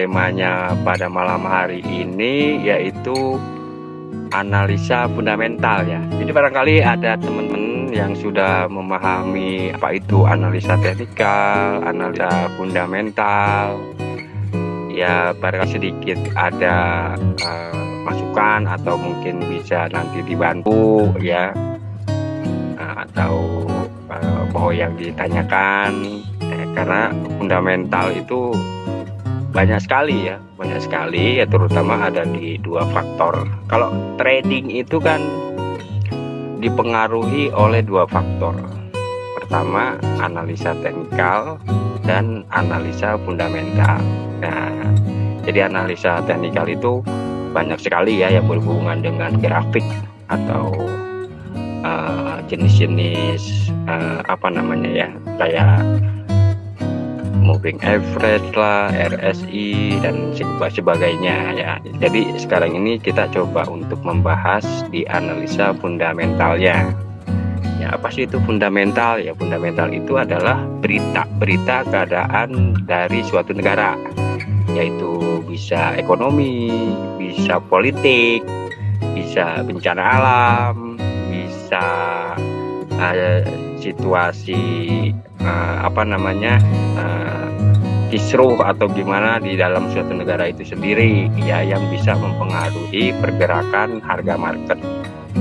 temanya pada malam hari ini yaitu analisa fundamental ya jadi barangkali ada teman-teman yang sudah memahami apa itu analisa teknikal analisa fundamental. Ya barangkali sedikit ada uh, masukan atau mungkin bisa nanti dibantu ya. Uh, atau uh, bahwa yang ditanyakan. Eh, karena fundamental itu banyak sekali ya banyak sekali ya terutama ada di dua faktor. Kalau trading itu kan dipengaruhi oleh dua faktor. Pertama analisa teknikal dan analisa fundamental. Nah, jadi analisa teknikal itu banyak sekali ya yang berhubungan dengan grafik atau eh, jenis-jenis uh, uh, apa namanya ya kayak moving average lah, RSI dan sebagainya ya. Jadi sekarang ini kita coba untuk membahas di analisa fundamentalnya. Ya, apa sih itu fundamental? Ya, fundamental itu adalah berita-berita keadaan dari suatu negara yaitu bisa ekonomi, bisa politik, bisa bencana alam, bisa uh, situasi uh, apa namanya uh, kisruh atau gimana di dalam suatu negara itu sendiri ya yang bisa mempengaruhi pergerakan harga market.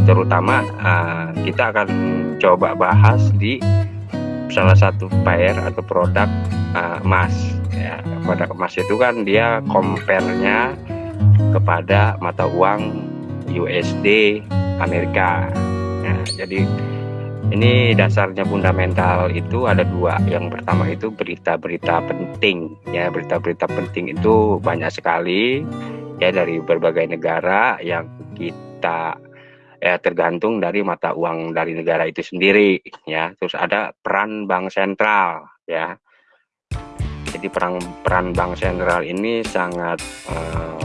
Terutama uh, kita akan coba bahas di salah satu pair atau produk uh, emas ya. Pada emas itu kan dia compare-nya kepada mata uang USD Amerika ya, jadi ini dasarnya fundamental itu ada dua. Yang pertama itu berita-berita penting. Ya berita-berita penting itu banyak sekali ya dari berbagai negara yang kita ya tergantung dari mata uang dari negara itu sendiri ya. Terus ada peran bank sentral ya. Jadi peran peran bank sentral ini sangat uh,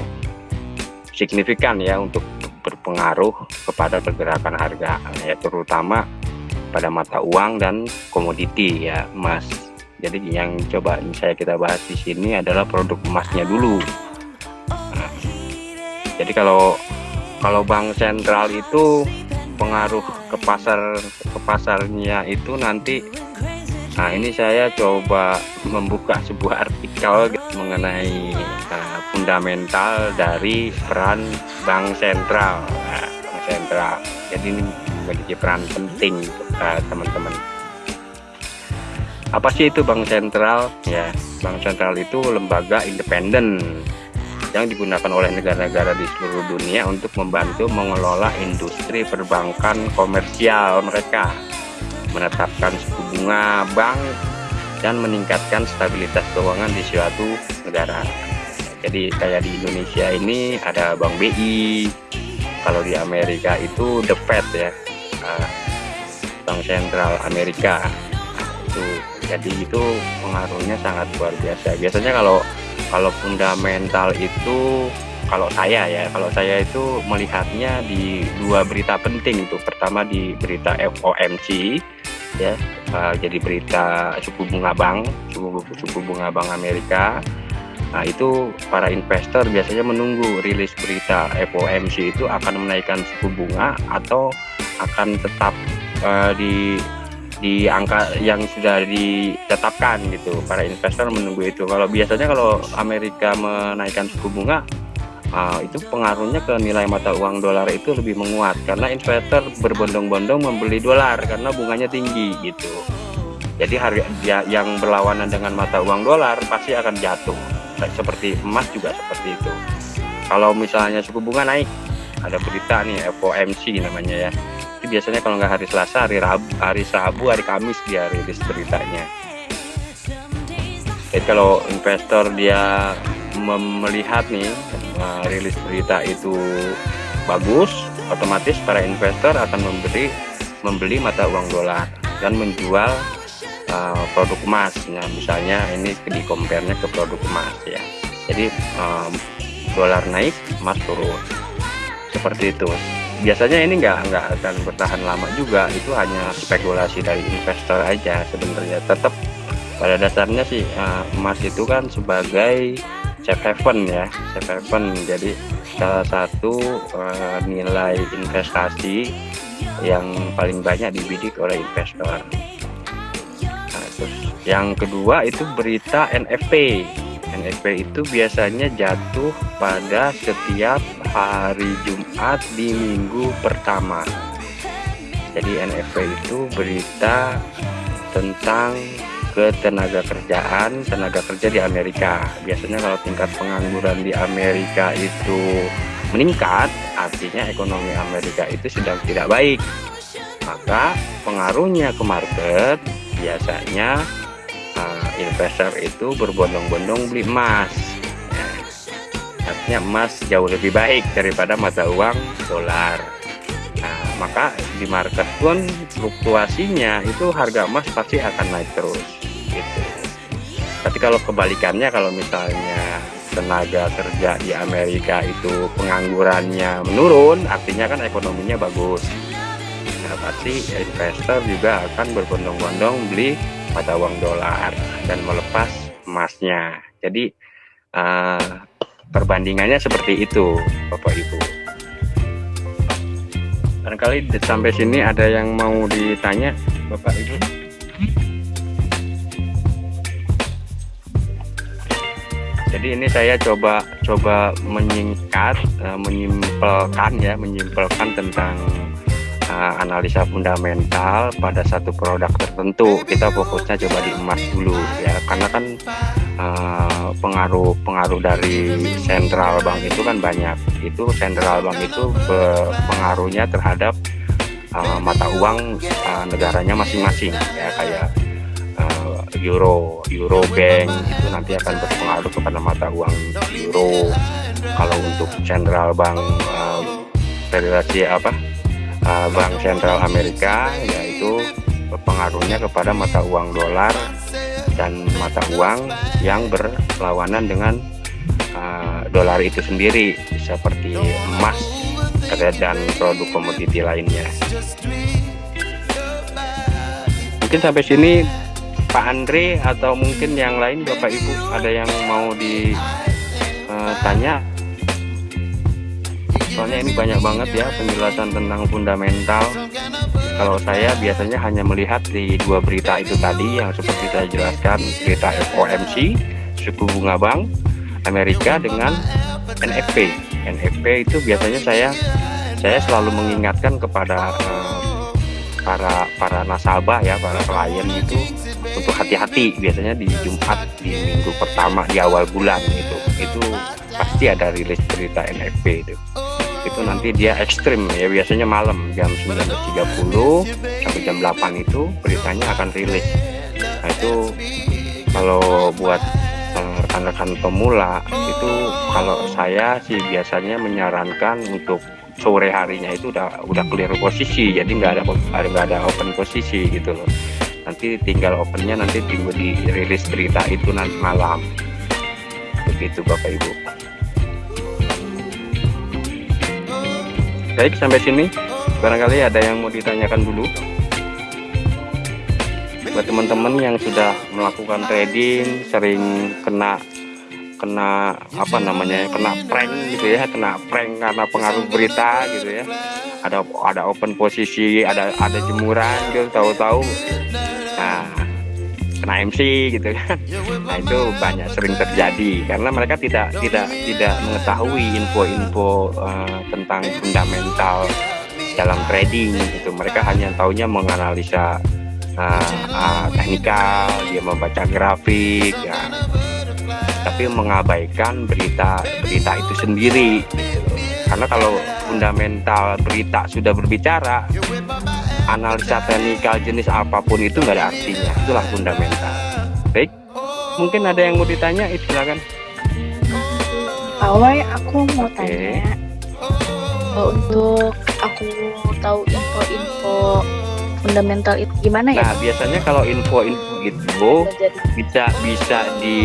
signifikan ya untuk berpengaruh kepada pergerakan harga ya terutama pada mata uang dan komoditi ya emas. Jadi yang coba saya kita bahas di sini adalah produk emasnya dulu. Nah, jadi kalau kalau bank sentral itu pengaruh ke pasar ke pasarnya itu nanti Nah ini saya coba membuka sebuah artikel mengenai uh, fundamental dari peran bank sentral, nah, bank sentral. Jadi ini memiliki peran penting uh, teman-teman. Apa sih itu bank sentral? Ya, bank sentral itu lembaga independen yang digunakan oleh negara-negara di seluruh dunia untuk membantu mengelola industri perbankan komersial mereka menetapkan suku bunga bank dan meningkatkan stabilitas keuangan di suatu negara. Jadi kayak di Indonesia ini ada Bank BI, kalau di Amerika itu The Fed ya, uh, Bank Sentral Amerika. itu jadi itu pengaruhnya sangat luar biasa. Biasanya kalau kalau fundamental itu kalau saya ya kalau saya itu melihatnya di dua berita penting itu pertama di berita FOMC ya uh, jadi berita suku bunga bank suku suku bunga bank Amerika nah itu para investor biasanya menunggu rilis berita FOMC itu akan menaikkan suku bunga atau akan tetap uh, di di angka yang sudah ditetapkan gitu. Para investor menunggu itu. Kalau biasanya kalau Amerika menaikkan suku bunga uh, itu pengaruhnya ke nilai mata uang dolar itu lebih menguat. Karena investor berbondong-bondong membeli dolar karena bunganya tinggi gitu. Jadi harga ya, yang berlawanan dengan mata uang dolar pasti akan jatuh. Seperti emas juga seperti itu. Kalau misalnya suku bunga naik ada berita nih FOMC namanya ya biasanya kalau nggak hari Selasa hari Rabu hari Rabu hari Kamis dia rilis beritanya. Jadi kalau investor dia melihat nih uh, rilis berita itu bagus otomatis para investor akan memberi membeli mata uang dolar dan menjual uh, produk emas. Nah misalnya ini di compare-nya ke produk emas ya. Jadi um, dolar naik emas turun. Seperti itu biasanya ini nggak nggak akan bertahan lama juga. Itu hanya spekulasi dari investor aja sebenarnya. Tetap pada dasarnya sih uh, emas itu kan sebagai safe haven ya safe haven. Jadi salah satu uh, nilai investasi yang paling banyak dibidik oleh investor. Nah, terus yang kedua itu berita NFP NFP itu biasanya jatuh pada setiap hari Jumat di minggu pertama. Jadi NFP itu berita tentang ketenaga kerjaan tenaga kerja di Amerika. Biasanya kalau tingkat pengangguran di Amerika itu meningkat artinya ekonomi Amerika itu sedang tidak baik. Maka pengaruhnya ke market biasanya uh, investor itu berbondong-bondong beli emas. Artinya emas jauh lebih baik daripada mata uang dolar. Nah maka di market pun fluktuasinya itu harga emas pasti akan naik terus gitu. Tapi kalau kebalikannya kalau misalnya tenaga kerja di Amerika itu penganggurannya menurun artinya kan ekonominya bagus. Nah pasti investor juga akan berbondong-bondong beli mata uang dolar dan melepas emasnya. Jadi uh, perbandingannya seperti itu Bapak Ibu. Barangkali sampai sini ada yang mau ditanya Bapak Ibu? Jadi ini saya coba coba menyingkat uh, menyimpelkan ya menyimpelkan tentang uh, analisa fundamental pada satu produk tertentu. Kita fokusnya coba di emas dulu ya karena kan uh, pengaruh pengaruh dari central bank itu kan banyak. Itu central bank itu pengaruhnya terhadap uh, mata uang uh, negaranya masing-masing. Ya kayak euro euro bank itu nanti akan berpengaruh kepada mata uang euro. Kalau untuk central bank uh, federasi apa uh, bank sentral Amerika yaitu berpengaruhnya kepada mata uang dolar dan mata uang yang berlawanan dengan uh, dolar itu sendiri seperti emas dan produk komoditi lainnya. Mungkin sampai sini Pak Andre atau mungkin yang lain Bapak Ibu ada yang mau ditanya eh, soalnya ini banyak banget ya penjelasan tentang fundamental kalau saya biasanya hanya melihat di dua berita itu tadi yang seperti saya jelaskan berita FOMC suku bunga bank Amerika dengan NFP NFP itu biasanya saya saya selalu mengingatkan kepada uh, para para nasabah ya para klien itu untuk hati-hati biasanya di Jumat di minggu pertama di awal bulan itu. Itu pasti ada rilis berita NFP itu itu nanti dia ekstrim ya. Biasanya malam jam 19.30 sampai jam 8 itu beritanya akan rilis. Nah itu kalau buat eh, rekan-rekan pemula itu kalau saya sih biasanya menyarankan untuk sore harinya itu udah udah clear posisi. Jadi nggak ada nggak ada open posisi gitu loh. Nanti tinggal opennya nanti tunggu di rilis berita itu nanti malam. Begitu Bapak Ibu baik sampai sini. Barangkali ada yang mau ditanyakan dulu. Buat teman-teman yang sudah melakukan trading sering kena kena apa namanya kena prank gitu ya kena prank karena pengaruh berita gitu ya. Ada ada open posisi ada ada jemuran gitu tahu-tahu. Nah kena MC gitu kan. Nah itu banyak sering terjadi karena mereka tidak tidak tidak mengetahui info-info uh, tentang fundamental dalam trading gitu. Mereka hanya tahunya menganalisa uh, uh, teknikal dia membaca grafik ya. Tapi mengabaikan berita berita itu sendiri karena kalau fundamental berita sudah berbicara analisa teknikal jenis apa pun itu nggak ada artinya. Itulah fundamental. Baik mungkin ada yang mau ditanya? Itu silakan. Awal aku mau okay. tanya untuk aku tahu info-info fundamental itu gimana ya? Nah biasanya kalau info-info itu bisa bisa di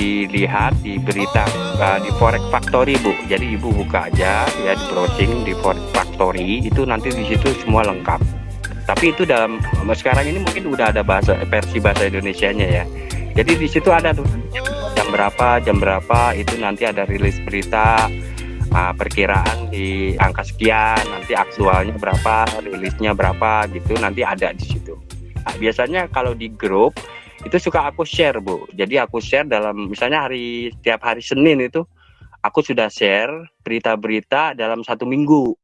dilihat di berita uh, di forex factory bu. Jadi ibu buka aja ya di browsing di forex factory itu nanti di situ semua lengkap. Tapi itu dalam sekarang ini mungkin udah ada bahasa versi bahasa Indonesia nya ya. Jadi di situ ada tuh jam berapa jam berapa itu nanti ada rilis berita uh, perkiraan di angka sekian nanti aktualnya berapa rilisnya berapa gitu nanti ada di situ. Nah, biasanya kalau di grup itu suka aku share bu. Jadi aku share dalam misalnya hari tiap hari Senin itu aku sudah share berita-berita dalam satu minggu.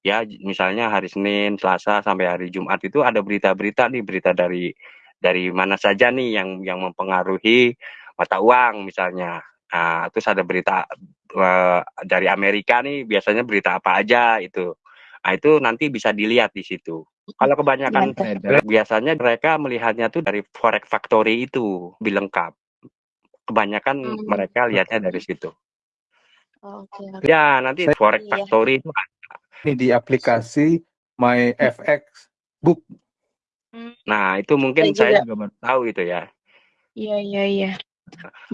Ya misalnya hari Senin Selasa sampai hari Jumat itu ada berita-berita nih berita dari dari mana saja nih yang yang mempengaruhi mata uang misalnya. Nah, terus ada berita uh, dari Amerika nih biasanya berita apa aja itu. Nah itu nanti bisa dilihat di situ kalau kebanyakan Mantap. biasanya mereka melihatnya tuh dari forex factory itu lebih lengkap. Kebanyakan hmm. mereka lihatnya dari situ. Oke. Okay. Ya, nanti Saya, forex iya. factory itu ini di aplikasi My FX Book. Hmm. Nah, itu mungkin saya, saya juga tahu itu ya. Iya, iya, iya.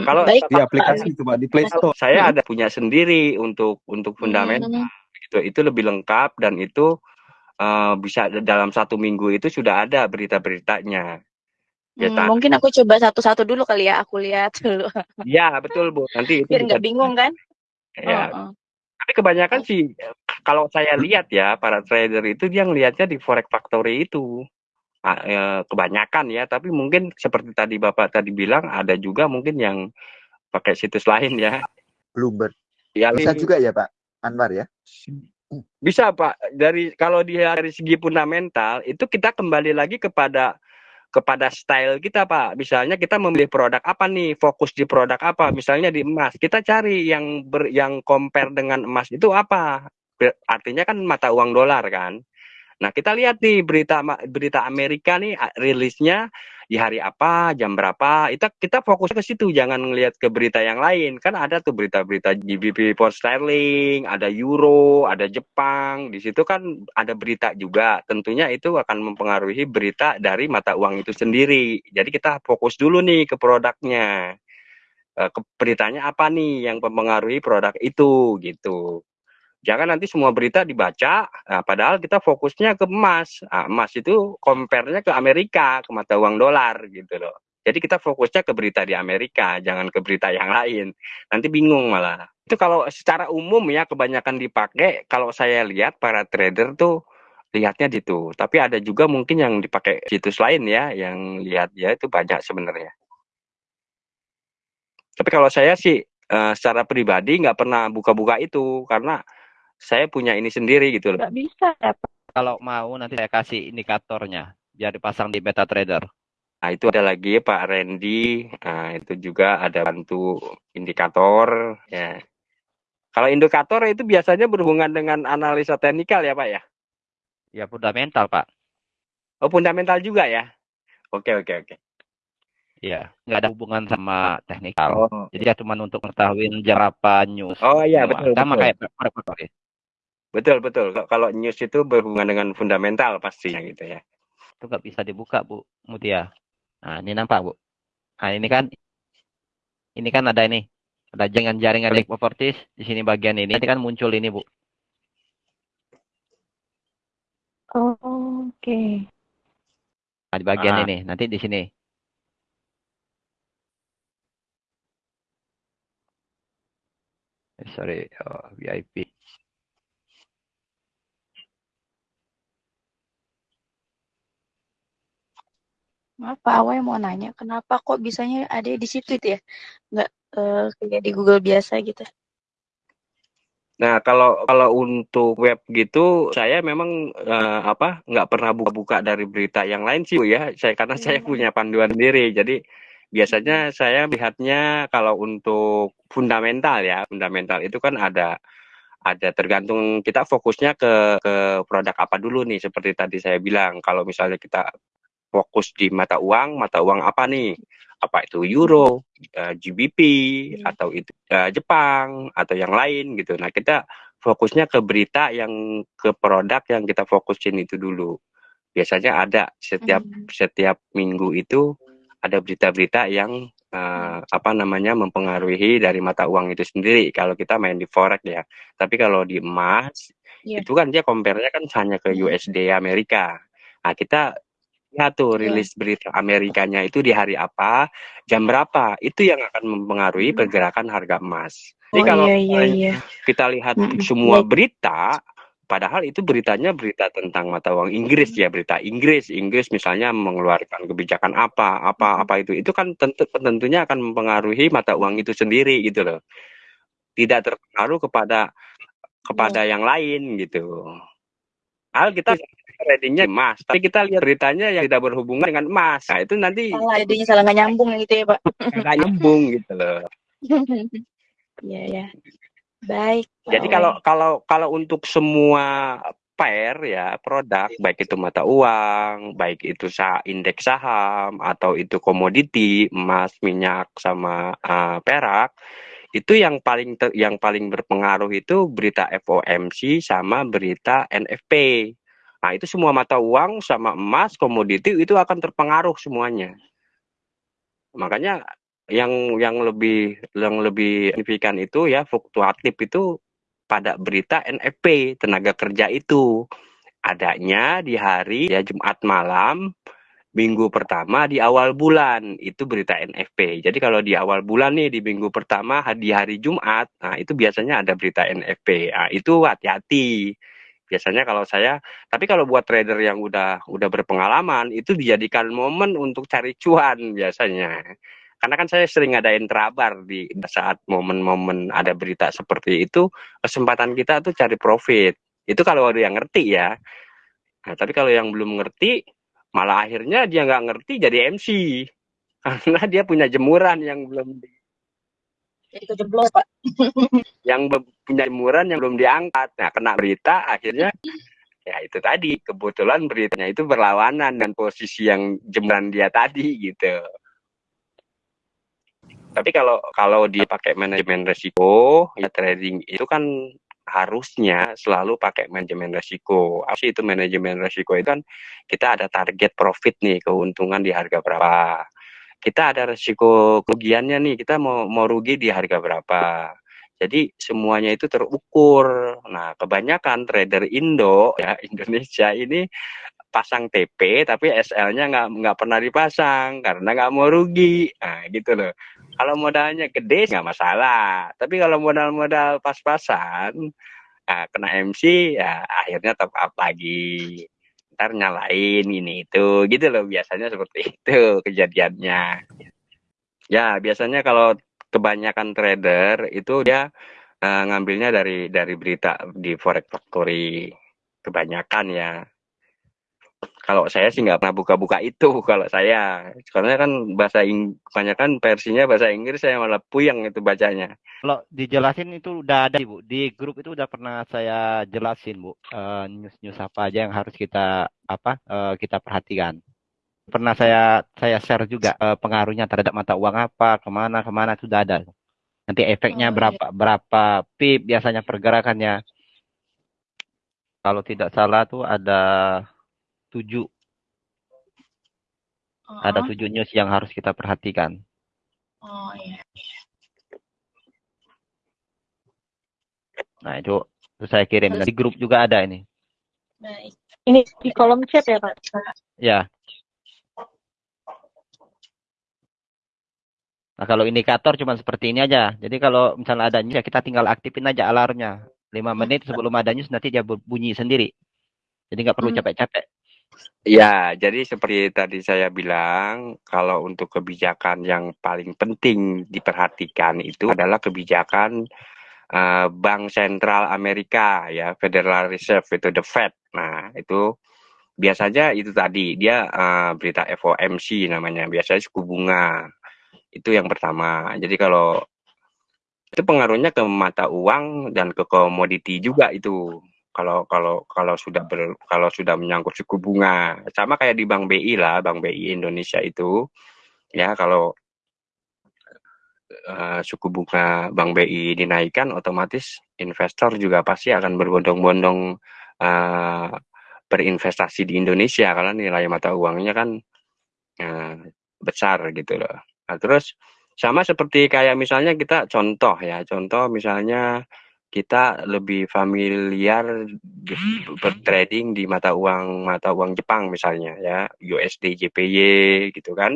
Kalau Baik, di aplikasi itu Pak di Play Store. Saya ada punya sendiri untuk untuk fundamental. Hmm. Itu itu lebih lengkap dan itu uh, bisa dalam satu minggu itu sudah ada berita-beritanya. Ya, hmm, mungkin aku coba satu-satu dulu kali ya, aku lihat dulu. Iya betul bu, nanti itu biar nggak bingung kan? Ya. Oh, oh. Tapi kebanyakan oh. sih kalau saya lihat ya para trader itu dia ngelihatnya di forex factory itu ya, kebanyakan ya. Tapi mungkin seperti tadi bapak tadi bilang ada juga mungkin yang pakai situs lain ya. Bloomberg. Ya, bisa juga ya Pak Anwar ya. Bisa Pak, dari kalau dia dari segi fundamental itu kita kembali lagi kepada kepada style kita Pak. Misalnya kita memilih produk apa nih, fokus di produk apa. Misalnya di emas, kita cari yang ber, yang compare dengan emas itu apa. Artinya kan mata uang dolar kan. Nah, kita lihat nih berita berita Amerika nih rilisnya di hari apa, jam berapa. Itu kita fokus ke situ, jangan ngelihat ke berita yang lain. Kan ada tuh berita-berita GBP pound sterling, ada euro, ada Jepang. Di situ kan ada berita juga. Tentunya itu akan mempengaruhi berita dari mata uang itu sendiri. Jadi kita fokus dulu nih ke produknya. Eh, beritanya apa nih yang mempengaruhi produk itu gitu jangan nanti semua berita dibaca, nah, padahal kita fokusnya ke emas. Nah, emas itu compare-nya ke Amerika, ke mata uang dolar gitu loh. Jadi kita fokusnya ke berita di Amerika, jangan ke berita yang lain. Nanti bingung malah. Itu kalau secara umum ya kebanyakan dipakai, kalau saya lihat para trader tuh lihatnya gitu. Tapi ada juga mungkin yang dipakai situs lain ya, yang lihat ya itu banyak sebenarnya. Tapi kalau saya sih uh, secara pribadi nggak pernah buka-buka itu karena saya punya ini sendiri gitu loh. Nggak bisa ya Pak. Kalau mau nanti saya kasih indikatornya biar dipasang di MetaTrader. Nah itu ada lagi Pak Randy, nah, itu juga ada bantu indikator ya. Kalau indikator itu biasanya berhubungan dengan analisa teknikal ya Pak ya? Ya fundamental Pak. Oh fundamental juga ya? Oke oke oke. Iya, nggak ada hubungan sama teknikal. Oh. Jadi ya cuma untuk mengetahui berapa news. Oh iya betul. Sama betul. kayak Betul betul. Kalau news itu berhubungan dengan fundamental pastinya gitu ya. Itu nggak bisa dibuka Bu Mutia. Nah ini nampak Bu. Nah ini kan ini kan ada ini ada jaringan jaringan link properties di sini bagian ini. Ini kan muncul ini Bu. Oh, Oke. Okay. Nah, di bagian ah. ini nanti di sini. Eh, sorry, oh, VIP. Apa awalnya mau nanya, kenapa kok bisanya ada di situ itu ya? Nggak uh, kayak di Google biasa gitu. Nah, kalau kalau untuk web gitu, saya memang uh, apa nggak pernah buka-buka dari berita yang lain sih ya. Saya karena hmm. saya punya panduan sendiri. Jadi biasanya saya lihatnya kalau untuk fundamental ya, fundamental itu kan ada ada tergantung kita fokusnya ke ke produk apa dulu nih seperti tadi saya bilang kalau misalnya kita fokus di mata uang, mata uang apa nih? Apa itu euro, uh, eh, GBP, hmm. atau itu uh, Jepang, atau yang lain gitu. Nah kita fokusnya ke berita yang ke produk yang kita fokusin itu dulu. Biasanya ada setiap hmm. setiap minggu itu ada berita-berita yang uh, apa namanya mempengaruhi dari mata uang itu sendiri. Kalau kita main di forex ya. Tapi kalau di emas yeah. itu kan dia compare-nya kan hanya ke hmm. USD Amerika. Nah kita lihat tuh Iya. rilis berita Amerikanya itu di hari apa, jam berapa, itu yang akan mempengaruhi Hmm. pergerakan harga emas. Jadi Oh kalau iya iya iya. kita lihat Mm-mm. semua Baik. berita, padahal itu beritanya berita tentang mata uang Inggris ya, berita Inggris, Inggris misalnya mengeluarkan kebijakan apa, apa, apa itu, itu kan tentu tentunya akan mempengaruhi mata uang itu sendiri gitu loh. Tidak terpengaruh kepada kepada Iya. yang lain gitu. Hal kita tradingnya emas, tapi kita lihat beritanya yang tidak berhubungan dengan emas. Nah itu nanti Salah idenya salah nggak nyambung gitu ya Pak. nggak nyambung gitu loh. Iya ya. Baik. Jadi kalau kalau kalau untuk semua pair ya produk baik itu mata uang, baik itu sah indeks saham atau itu komoditi emas, minyak sama uh, perak itu yang paling ter, yang paling berpengaruh itu berita FOMC sama berita NFP. Nah itu semua mata uang sama emas komoditi itu akan terpengaruh semuanya. Makanya yang yang lebih yang lebih signifikan itu ya fluktuatif itu pada berita NFP tenaga kerja itu adanya di hari ya Jumat malam minggu pertama di awal bulan itu berita NFP. Jadi kalau di awal bulan nih di minggu pertama di hari Jumat, nah itu biasanya ada berita NFP. Nah, itu hati-hati. Biasanya kalau saya, tapi kalau buat trader yang udah udah berpengalaman itu dijadikan momen untuk cari cuan biasanya. Karena kan saya sering ngadain terabar di saat momen-momen ada berita seperti itu, kesempatan kita tuh cari profit. Itu kalau ada yang ngerti ya. Nah, tapi kalau yang belum ngerti, malah akhirnya dia nggak ngerti jadi MC. Karena dia punya jemuran yang belum di, Jadi kejeblos Pak. yang punya jemuran yang belum diangkat. Nah, kena berita akhirnya ya itu tadi kebetulan beritanya itu berlawanan dengan posisi yang jemuran dia tadi gitu. Tapi kalau kalau dia pakai manajemen resiko, ya trading itu kan harusnya selalu pakai manajemen resiko. Apa sih itu manajemen resiko itu kan kita ada target profit nih, keuntungan di harga berapa. Kita ada resiko kerugiannya nih, kita mau mau rugi di harga berapa. Jadi semuanya itu terukur. Nah, kebanyakan trader Indo ya Indonesia ini pasang TP tapi SL-nya nggak nggak pernah dipasang karena nggak mau rugi. Nah, gitu loh. Kalau modalnya gede nggak masalah, tapi kalau modal-modal pas-pasan, nah, kena MC ya akhirnya top up lagi. Ntar nyalain ini itu, gitu loh biasanya seperti itu kejadiannya. Ya biasanya kalau kebanyakan trader itu dia eh, ngambilnya dari dari berita di Forex Factory kebanyakan ya. Kalau saya sih nggak pernah buka-buka itu kalau saya, karena kan bahasa Ing kebanyakan versinya bahasa Inggris saya malah puyeng itu bacanya. Kalau dijelasin itu udah ada Bu. Di grup itu udah pernah saya jelasin Bu. Eh, news-news apa aja yang harus kita apa eh, kita perhatikan. Pernah saya saya share juga eh, pengaruhnya terhadap mata uang apa, ke mana ke mana itu udah ada. Nanti efeknya Oh, iya. berapa berapa pip biasanya pergerakannya. Kalau tidak salah tuh ada tujuh ada Oh, tujuh news yang harus kita perhatikan. oh iya. Nah itu, itu saya kirim dan di grup juga ada ini. Baik. Ini di kolom chat ya Pak? Ya. Nah, kalau indikator cuma seperti ini aja. Jadi kalau misalnya ada news ya kita tinggal aktifin aja alarmnya. 5 menit sebelum ada news nanti dia bunyi sendiri. Jadi nggak perlu Hmm. capek-capek. Ya, jadi seperti tadi saya bilang, kalau untuk kebijakan yang paling penting diperhatikan itu adalah kebijakan eh, Bank Sentral Amerika ya, Federal Reserve itu the Fed. Nah, itu biasanya itu tadi dia eh, berita FOMC namanya, biasanya suku bunga. Itu yang pertama. Jadi kalau itu pengaruhnya ke mata uang dan ke komoditi juga itu. Kalau kalau kalau sudah ber, kalau sudah menyangkut suku bunga, sama kayak di Bank BI lah, Bank BI Indonesia itu, ya kalau eh, suku bunga Bank BI dinaikkan, otomatis investor juga pasti akan berbondong-bondong eh, berinvestasi di Indonesia. Karena nilai mata uangnya kan eh, besar gitu loh. Nah, terus sama seperti kayak misalnya kita contoh ya, contoh misalnya kita lebih familiar di- bertrading di mata uang mata uang Jepang misalnya ya. USD JPY gitu kan.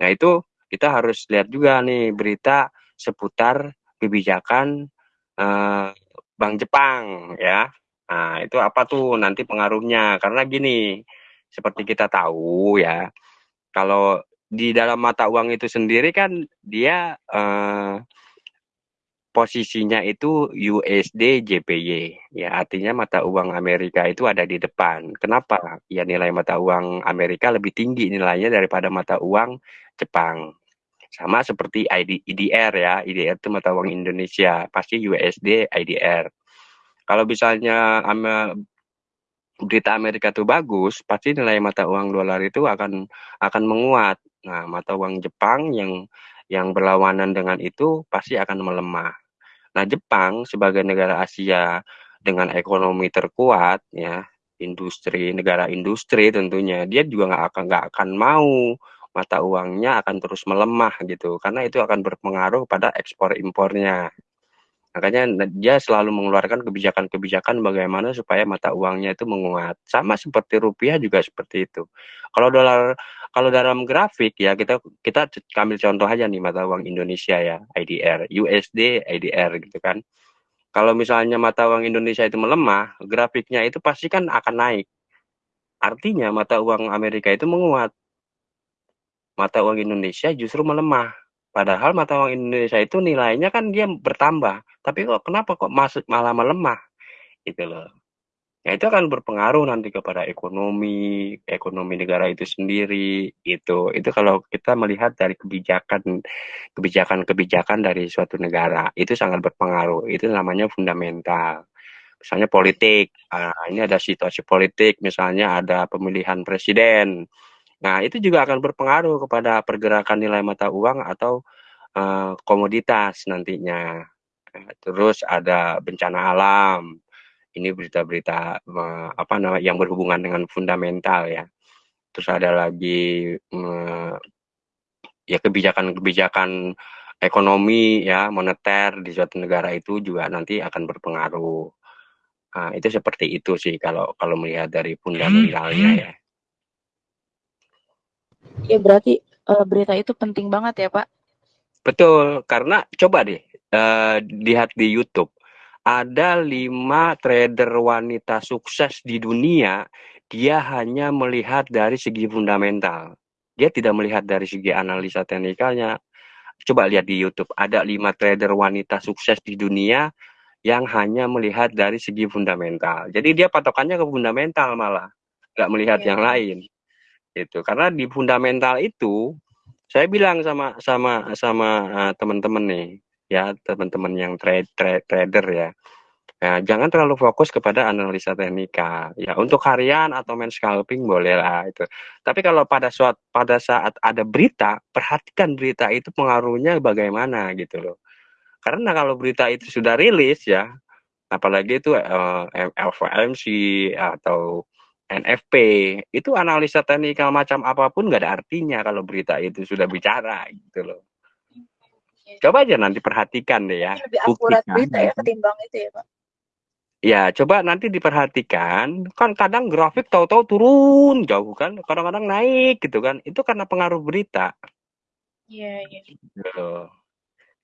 Nah itu kita harus lihat juga nih berita seputar kebijakan eh, Bank Jepang ya. Nah itu apa tuh nanti pengaruhnya? Karena gini seperti kita tahu ya kalau di dalam mata uang itu sendiri kan dia eh, posisinya itu USD JPY ya artinya mata uang Amerika itu ada di depan. Kenapa? Ya nilai mata uang Amerika lebih tinggi nilainya daripada mata uang Jepang. Sama seperti ID, IDR ya. IDR itu mata uang Indonesia pasti USD IDR kalau misalnya berita Amerika itu bagus pasti nilai mata uang dolar itu akan akan menguat. Nah mata uang Jepang yang yang berlawanan dengan itu pasti akan melemah Nah, Jepang sebagai negara Asia dengan ekonomi terkuat, ya, industri negara industri tentunya, dia juga nggak akan nggak akan mau mata uangnya akan terus melemah gitu, karena itu akan berpengaruh pada ekspor impornya. Makanya dia selalu mengeluarkan kebijakan-kebijakan bagaimana supaya mata uangnya itu menguat. Sama seperti rupiah juga seperti itu. Kalau dolar kalau dalam grafik ya kita kita ambil contoh aja nih mata uang Indonesia ya IDR USD IDR gitu kan kalau misalnya mata uang Indonesia itu melemah grafiknya itu pasti kan akan naik artinya mata uang Amerika itu menguat mata uang Indonesia justru melemah padahal mata uang Indonesia itu nilainya kan dia bertambah tapi kok kenapa kok masuk malah melemah gitu loh Ya itu akan berpengaruh nanti kepada ekonomi, ekonomi negara itu sendiri. Itu itu kalau kita melihat dari kebijakan kebijakan-kebijakan dari suatu negara, itu sangat berpengaruh. Itu namanya fundamental. Misalnya politik, ah, ini ada situasi politik, misalnya ada pemilihan presiden. Nah, itu juga akan berpengaruh kepada pergerakan nilai mata uang atau eh, komoditas nantinya. Nah, Terus ada bencana alam, ini berita-berita eh, apa namanya yang berhubungan dengan fundamental ya. Terus ada lagi eh, ya kebijakan-kebijakan ekonomi ya moneter di suatu negara itu juga nanti akan berpengaruh. Nah, itu seperti itu sih kalau kalau melihat dari fundamentalnya ya. Ya berarti eh, berita itu penting banget ya Pak. Betul, karena coba deh eh, lihat di YouTube ada lima trader wanita sukses di dunia, dia hanya melihat dari segi fundamental. Dia tidak melihat dari segi analisa teknikalnya. Coba lihat di YouTube, ada lima trader wanita sukses di dunia yang hanya melihat dari segi fundamental. Jadi dia patokannya ke fundamental malah, nggak melihat Iya. yang lain. Itu karena di fundamental itu saya bilang sama sama sama uh, teman-teman nih ya teman-teman yang trade, trade trader ya Nah, jangan terlalu fokus kepada analisa teknikal. Ya, untuk harian atau main scalping boleh lah itu. Tapi kalau pada saat pada saat ada berita, perhatikan berita itu pengaruhnya bagaimana gitu loh. Karena kalau berita itu sudah rilis ya, apalagi itu eh, FOMC atau NFP, itu analisa teknikal macam apa pun nggak ada artinya kalau berita itu sudah bicara gitu loh. Coba aja nanti perhatikan deh ya. Lebih akurat Buktikan. berita ya ketimbang itu ya Pak. Ya, coba nanti diperhatikan. Kan kadang grafik tahu-tahu turun jauh kan, kadang-kadang naik gitu kan. Itu karena pengaruh berita. Iya iya. Gitu.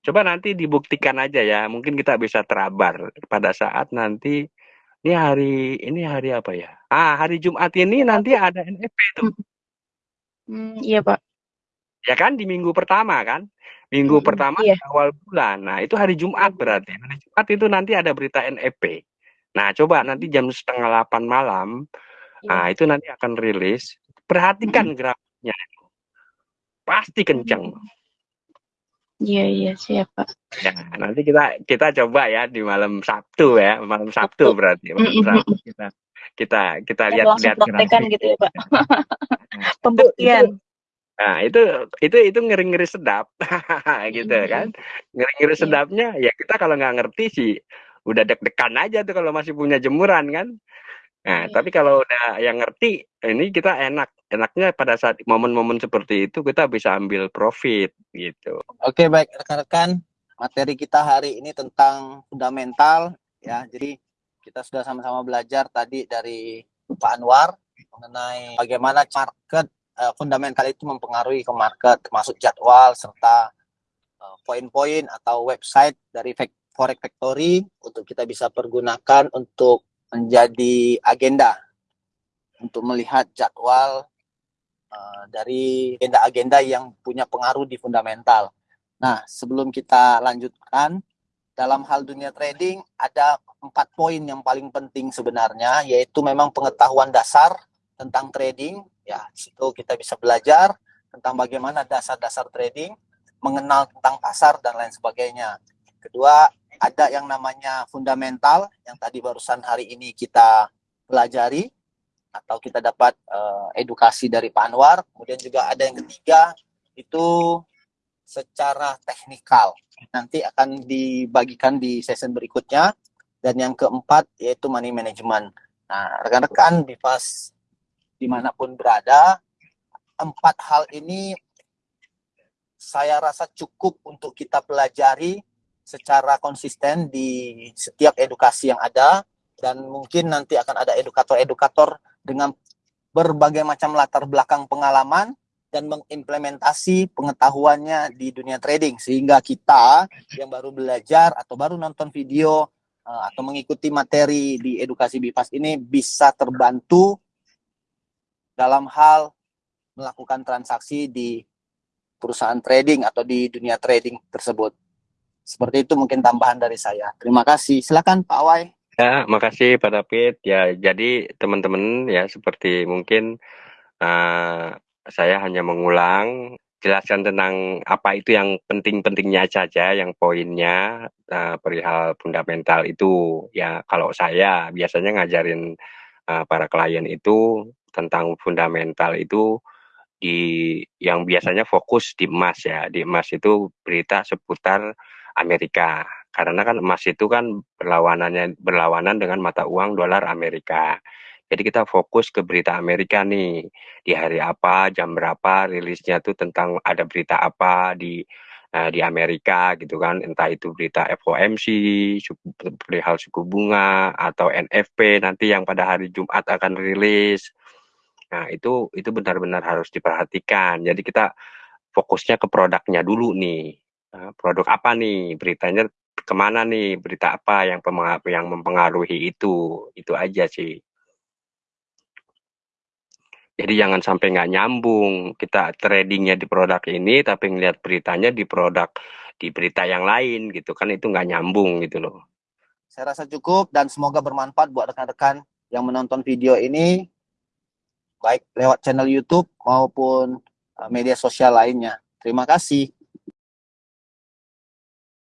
Coba nanti dibuktikan aja ya. Mungkin kita bisa terabar pada saat nanti ini hari ini hari apa ya? Ah, hari Jumat ini nanti ada NFP tuh. Hmm, iya Pak. Ya kan di minggu pertama kan? Minggu Mm-mm, pertama iya. awal bulan. Nah, itu hari Jumat berarti. Hari Jumat itu nanti ada berita NFP. Nah, coba nanti jam setengah delapan malam, Iya. nah itu nanti akan rilis. Perhatikan grafiknya. Pasti kenceng. Iya iya siap Pak. Ya, nanti kita kita coba ya di malam Sabtu ya, malam Sabtu Sabtu. berarti. Malam Mm-mm, Sabtu kita kita kita Kita lihat langsung lihat praktekan grafik. gitu ya Pak. Pembuktian. Nah, itu itu itu ngeri-ngeri sedap. gitu Mm-mm. kan. Ngeri-ngeri Iya. sedapnya ya kita kalau nggak ngerti sih udah deg-degan aja tuh kalau masih punya jemuran kan. Nah, Iya. tapi kalau udah yang ngerti, ini kita enak. Enaknya pada saat momen-momen seperti itu kita bisa ambil profit gitu. Oke baik rekan-rekan materi kita hari ini tentang fundamental ya. Jadi kita sudah sama-sama belajar tadi dari Pak Anwar mengenai bagaimana market uh, fundamental itu mempengaruhi ke market termasuk jadwal serta uh, poin-poin atau website dari Forex Factory untuk kita bisa pergunakan untuk menjadi agenda untuk melihat jadwal uh, dari agenda-agenda yang punya pengaruh di fundamental. Nah, sebelum kita lanjutkan, dalam hal dunia trading ada empat poin yang paling penting sebenarnya, yaitu memang pengetahuan dasar tentang trading. Ya, situ kita bisa belajar tentang bagaimana dasar-dasar trading, mengenal tentang pasar dan lain sebagainya. Kedua, ada yang namanya fundamental yang tadi barusan hari ini kita pelajari atau kita dapat uh, edukasi dari Pak Anwar. Kemudian juga ada yang ketiga itu secara teknikal. Nanti akan dibagikan di session berikutnya. Dan yang keempat yaitu money management. Nah, rekan-rekan Bivas di mana pun berada, empat hal ini saya rasa cukup untuk kita pelajari secara konsisten di setiap edukasi yang ada dan mungkin nanti akan ada edukator-edukator dengan berbagai macam latar belakang pengalaman dan mengimplementasi pengetahuannya di dunia trading sehingga kita yang baru belajar atau baru nonton video uh, atau mengikuti materi di edukasi BIPAS ini bisa terbantu dalam hal melakukan transaksi di perusahaan trading atau di dunia trading tersebut. Seperti itu mungkin tambahan dari saya. Terima kasih. Silakan Pak Wai. Ya, makasih Pak David. Ya, jadi teman-teman ya seperti mungkin uh, saya hanya mengulang jelaskan tentang apa itu yang penting-pentingnya saja, yang poinnya uh, perihal fundamental itu. Ya, kalau saya biasanya ngajarin uh, para klien itu tentang fundamental itu di yang biasanya fokus di emas ya. Di emas itu berita seputar Amerika. Karena kan emas itu kan berlawanannya berlawanan dengan mata uang dolar Amerika. Jadi kita fokus ke berita Amerika nih. Di hari apa, jam berapa rilisnya tuh tentang ada berita apa di uh, di Amerika gitu kan. Entah itu berita FOMC, perihal suku bunga atau NFP nanti yang pada hari Jumat akan rilis. Nah, itu itu benar-benar harus diperhatikan. Jadi kita fokusnya ke produknya dulu nih produk apa nih beritanya ke mana nih berita apa yang yang mempengaruhi itu? Itu aja sih. Jadi jangan sampai nggak nyambung. Kita tradingnya di produk ini tapi ngelihat beritanya di produk di berita yang lain gitu. Kan itu nggak nyambung gitu loh. Saya rasa cukup dan semoga bermanfaat buat rekan-rekan yang menonton video ini. Baik lewat channel YouTube maupun eh, media sosial lainnya. Terima kasih